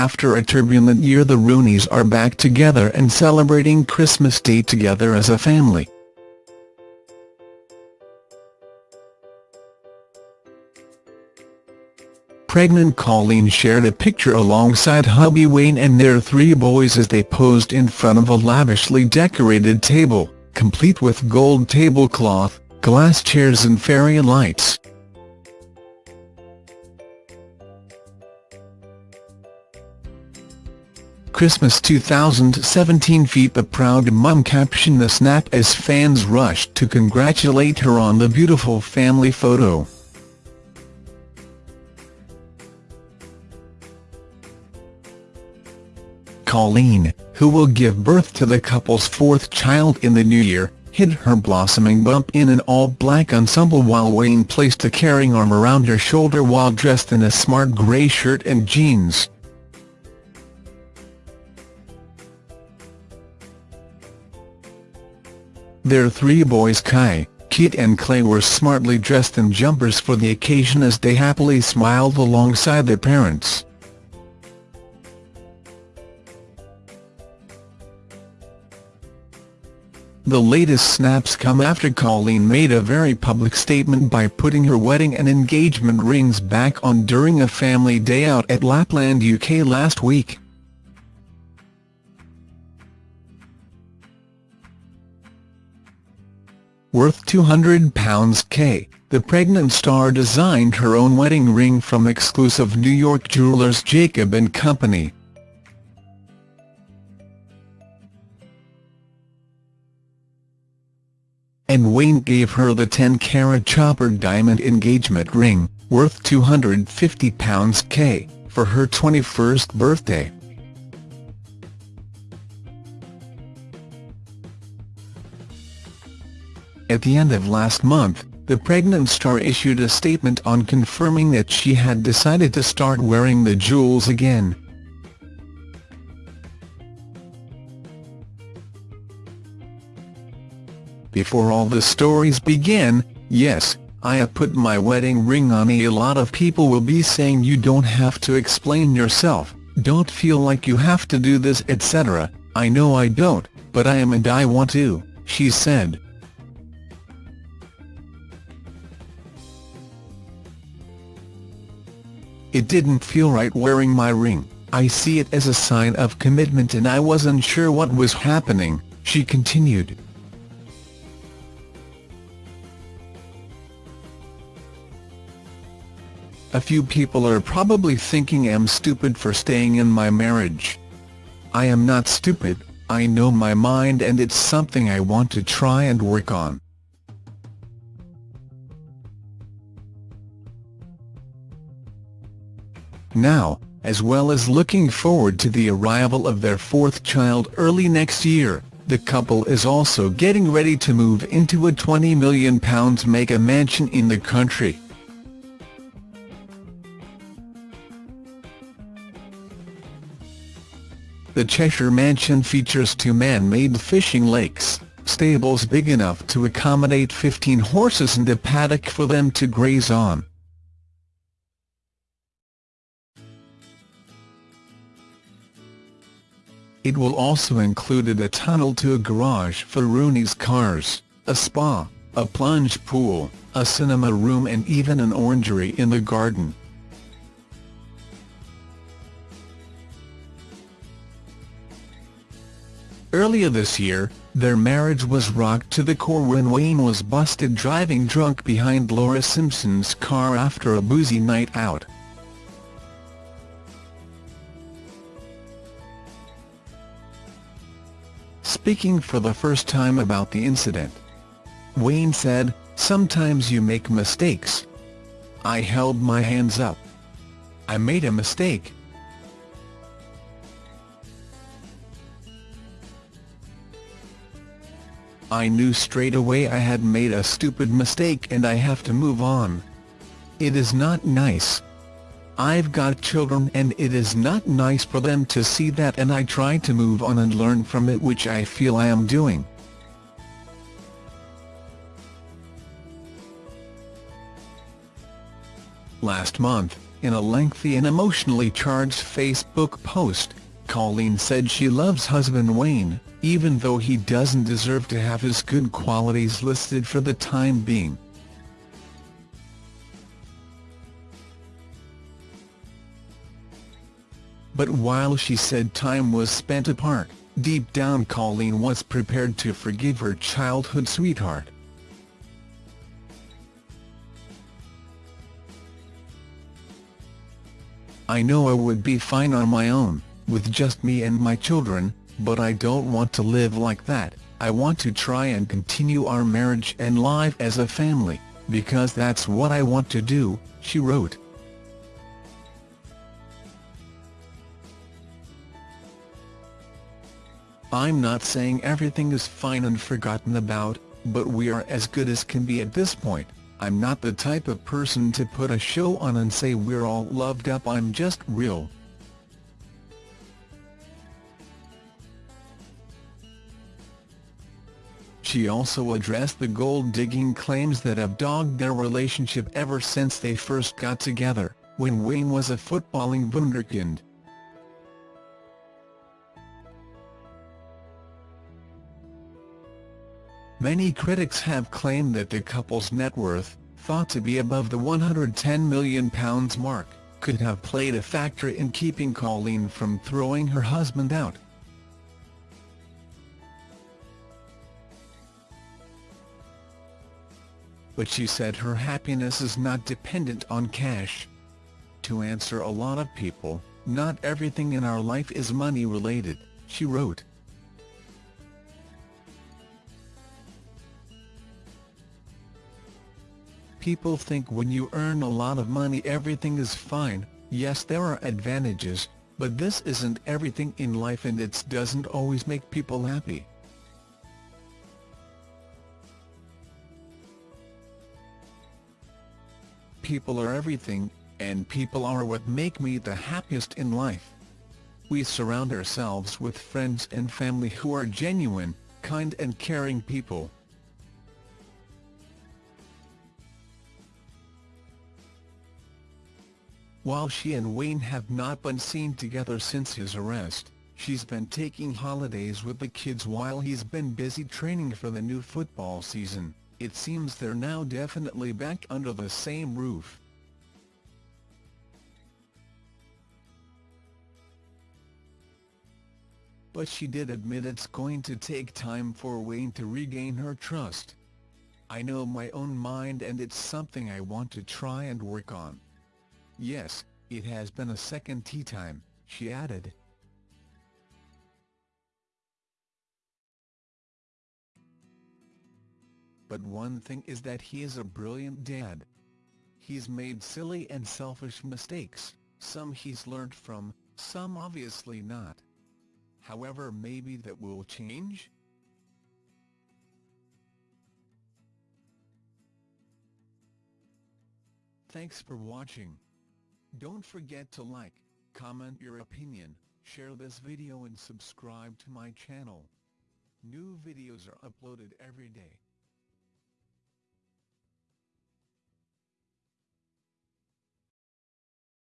after a turbulent year the Rooneys are back together and celebrating Christmas Day together as a family. Pregnant Colleen shared a picture alongside hubby Wayne and their three boys as they posed in front of a lavishly decorated table, complete with gold tablecloth, glass chairs and fairy lights. Christmas 2017 feat the proud mum captioned the snap as fans rushed to congratulate her on the beautiful family photo. Colleen, who will give birth to the couple's fourth child in the new year, hid her blossoming bump in an all-black ensemble while Wayne placed a caring arm around her shoulder while dressed in a smart grey shirt and jeans. Their three boys Kai, Kit and Clay were smartly dressed in jumpers for the occasion as they happily smiled alongside their parents. The latest snaps come after Colleen made a very public statement by putting her wedding and engagement rings back on during a family day out at Lapland UK last week. Worth £200 K, the pregnant star designed her own wedding ring from exclusive New York jewellers Jacob & Company. and Wayne gave her the 10-carat chopper diamond engagement ring, worth £250 K, for her 21st birthday. At the end of last month, the pregnant star issued a statement on confirming that she had decided to start wearing the jewels again, Before all the stories begin, yes, I have put my wedding ring on. A lot of people will be saying you don't have to explain yourself, don't feel like you have to do this etc, I know I don't, but I am and I want to, she said. It didn't feel right wearing my ring, I see it as a sign of commitment and I wasn't sure what was happening, she continued. A few people are probably thinking I'm stupid for staying in my marriage. I am not stupid, I know my mind and it's something I want to try and work on. Now, as well as looking forward to the arrival of their fourth child early next year, the couple is also getting ready to move into a £20 million mega mansion in the country. The Cheshire Mansion features two man-made fishing lakes, stables big enough to accommodate 15 horses and a paddock for them to graze on. It will also include a tunnel to a garage for Rooney's cars, a spa, a plunge pool, a cinema room and even an orangery in the garden. Earlier this year, their marriage was rocked to the core when Wayne was busted driving drunk behind Laura Simpson's car after a boozy night out. Speaking for the first time about the incident, Wayne said, Sometimes you make mistakes. I held my hands up. I made a mistake, I knew straight away I had made a stupid mistake and I have to move on. It is not nice. I've got children and it is not nice for them to see that and I try to move on and learn from it which I feel I am doing. Last month, In a lengthy and emotionally charged Facebook post, Colleen said she loves husband Wayne, even though he doesn't deserve to have his good qualities listed for the time being. But while she said time was spent apart, deep down Colleen was prepared to forgive her childhood sweetheart. I know I would be fine on my own, with just me and my children, but I don't want to live like that, I want to try and continue our marriage and life as a family, because that's what I want to do, she wrote. I'm not saying everything is fine and forgotten about, but we are as good as can be at this point. I'm not the type of person to put a show on and say we're all loved up I'm just real. She also addressed the gold-digging claims that have dogged their relationship ever since they first got together, when Wayne was a footballing wunderkind. Many critics have claimed that the couple's net worth, thought to be above the £110 million mark, could have played a factor in keeping Colleen from throwing her husband out. But she said her happiness is not dependent on cash. To answer a lot of people, not everything in our life is money related, she wrote. People think when you earn a lot of money everything is fine, yes there are advantages, but this isn't everything in life and it doesn't always make people happy. People are everything, and people are what make me the happiest in life. We surround ourselves with friends and family who are genuine, kind and caring people. While she and Wayne have not been seen together since his arrest, she's been taking holidays with the kids while he's been busy training for the new football season. It seems they're now definitely back under the same roof. But she did admit it's going to take time for Wayne to regain her trust. I know my own mind and it's something I want to try and work on. Yes, it has been a second tea time, she added. But one thing is that he is a brilliant dad. He's made silly and selfish mistakes, some he's learned from, some obviously not. However maybe that will change? Thanks for watching. Don't forget to like, comment your opinion, share this video and subscribe to my channel. New videos are uploaded every day.